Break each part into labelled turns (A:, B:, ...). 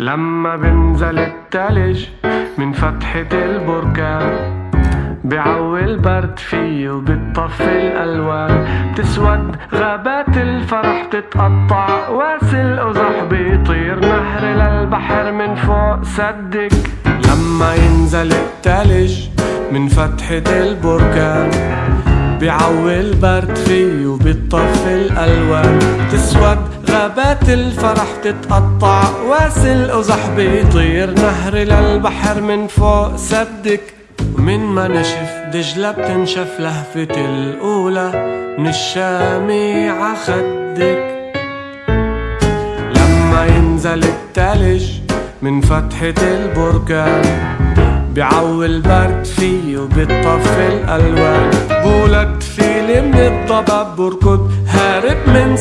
A: لما بنزل التلج من فتحة البركان بعوي البرد فيه وبتطفي الألوان. بتسود غابات الفرح بتتقطع واسل قزح بيطير نهر للبحر من فوق سدك. لما ينزل التلج من فتحة البركان بعوي البرد فيه وبتطفي الألوان. تسود غابات الفرح تتقطع واسل قزح بيطير. نهر للبحر من فوق سدك ومن ما نشف دجلة بتنشف لهفة الأولى. من الشامي عخدك لما ينزل التلج من فتحة البركان بعوي البرد فيه وبتطفي الألوان. بولد فيلي من الضباب بركض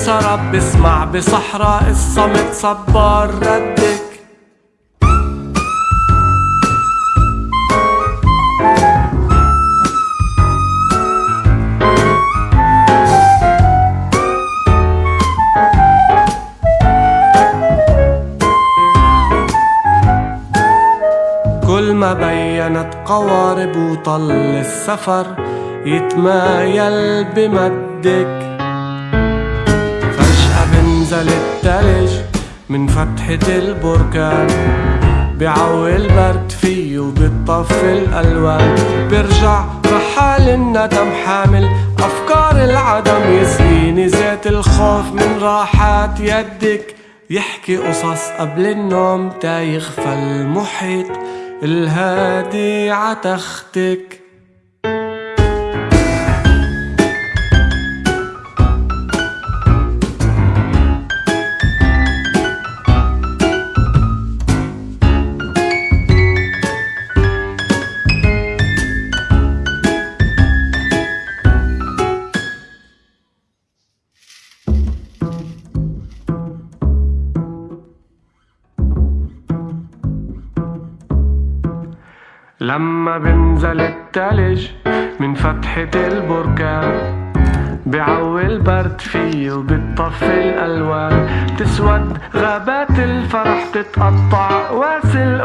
A: سراب بسمع بصحراء الصمت صبار ردك. كل ما بينت قوارب وطل السفر يتمايل بمدك. بنزل التلج من فتحة البركان. بعوي البرد فيه وبتطفي الألوان. برجع رحال الندم حامل. أفكار العدم يسقيني زيت الخوف من راحات يدك. يحكي قصص قبل النوم تا يخفى المحيط الهادي عتختك. لما بنزل التلج من فتحة البركان بعوي البرد فيه وبتطفي الألوان. بتسود غابات الفرح تتقطع واسل